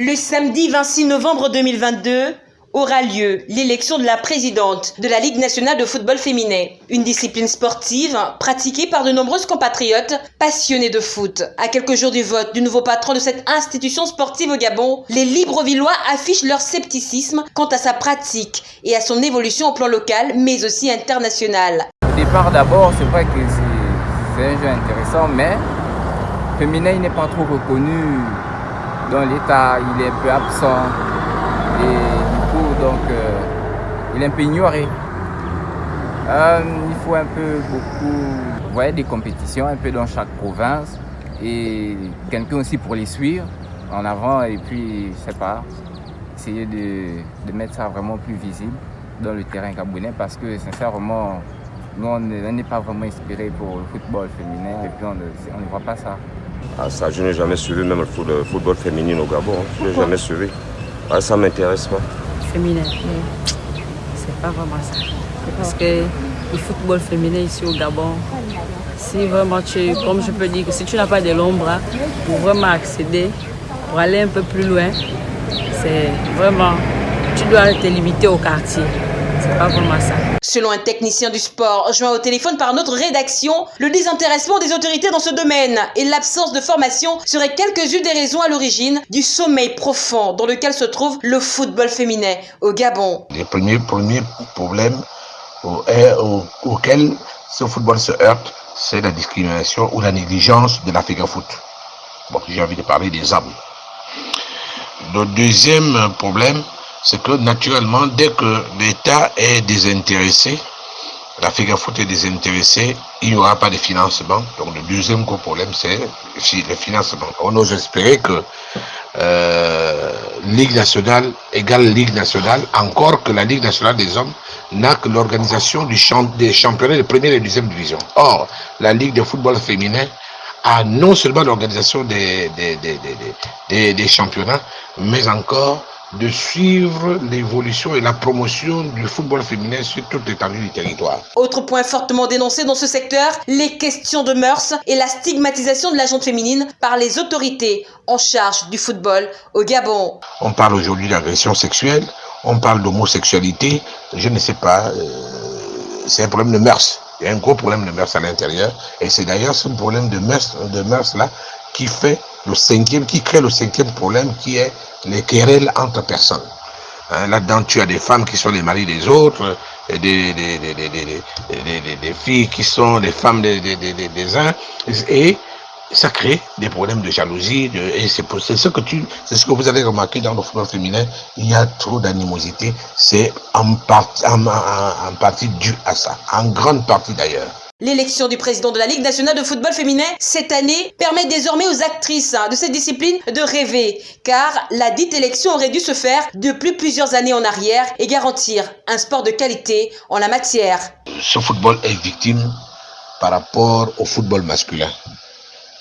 Le samedi 26 novembre 2022 aura lieu l'élection de la présidente de la Ligue nationale de football féminin, une discipline sportive pratiquée par de nombreuses compatriotes passionnés de foot. À quelques jours du vote du nouveau patron de cette institution sportive au Gabon, les Librevillois affichent leur scepticisme quant à sa pratique et à son évolution au plan local mais aussi international. Au départ d'abord, c'est vrai que c'est un intéressant, mais féminin n'est pas trop reconnu dans l'état, il est un peu absent. Et du coup donc euh, il est un peu ignoré. Euh, il faut un peu beaucoup, voyez, des compétitions un peu dans chaque province. Et quelqu'un aussi pour les suivre en avant. Et puis je sais pas, essayer de, de mettre ça vraiment plus visible dans le terrain gabonais. Parce que sincèrement nous on n'est pas vraiment inspiré pour le football féminin et puis on ne voit pas ça. Ah, ça, je n'ai jamais suivi même le football féminin au Gabon. Hein. Je n'ai jamais suivi. Ah, ça m'intéresse pas. Féminin, c'est pas vraiment ça. Parce que le football féminin ici au Gabon, si vraiment tu, comme je peux dire, que si tu n'as pas de l'ombre hein, pour vraiment accéder, pour aller un peu plus loin, c'est vraiment, tu dois te limiter au quartier. C'est pas vraiment ça. Selon un technicien du sport joint au téléphone par notre rédaction, le désintéressement des autorités dans ce domaine et l'absence de formation seraient quelques-unes des raisons à l'origine du sommeil profond dans lequel se trouve le football féminin au Gabon. Le premier, problème auquel ce football se heurte, c'est la discrimination ou la négligence de l'Afrique Foot. Bon, j'ai envie de parler des hommes. Le deuxième problème, c'est que naturellement, dès que l'État est désintéressé, la Foot est désintéressée, il n'y aura pas de financement. Donc le deuxième gros problème, c'est le financement. On ose espérer que euh, Ligue nationale égale Ligue nationale, encore que la Ligue nationale des hommes n'a que l'organisation des championnats de première et deuxième division. Or, la Ligue de football féminin a non seulement l'organisation des championnats, mais encore de suivre l'évolution et la promotion du football féminin sur toute l'étendue du territoire. Autre point fortement dénoncé dans ce secteur, les questions de mœurs et la stigmatisation de la gente féminine par les autorités en charge du football au Gabon. On parle aujourd'hui d'agression sexuelle, on parle d'homosexualité, je ne sais pas, euh, c'est un problème de mœurs. Il y a un gros problème de mœurs à l'intérieur et c'est d'ailleurs ce problème de mœurs, de mœurs là qui fait le cinquième, qui crée le cinquième problème qui est les querelles entre personnes. Hein, là-dedans, tu as des femmes qui sont les maris des autres, et des, des, des, des filles qui sont les femmes des, uns, et ça crée des problèmes de jalousie, et c'est ce que tu, c'est ce que vous avez remarqué dans le football féminin, il y a trop d'animosité, c'est en, partie, en, en partie dû à ça, en grande partie d'ailleurs. L'élection du président de la Ligue nationale de football féminin cette année permet désormais aux actrices de cette discipline de rêver, car la dite élection aurait dû se faire depuis plusieurs années en arrière et garantir un sport de qualité en la matière. Ce football est victime par rapport au football masculin.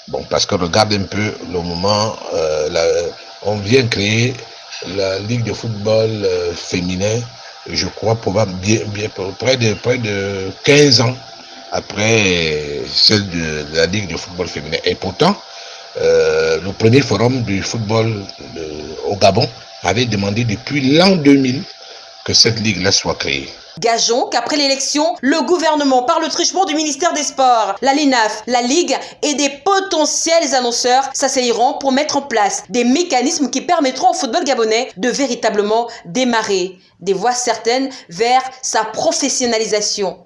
Bon, parce que regarde un peu le moment, euh, on vient créer la Ligue de football euh, féminin, je crois, probablement bien, près, de, près de 15 ans après celle de, la Ligue de football féminin. Et pourtant, euh, le premier forum du football au Gabon avait demandé depuis l'an 2000 que cette ligue-là soit créée. Gageons qu'après l'élection, le gouvernement, par le truchement du ministère des Sports, la LINAF, la Ligue et des potentiels annonceurs s'asseyeront pour mettre en place des mécanismes qui permettront au football gabonais de véritablement démarrer des voies certaines vers sa professionnalisation.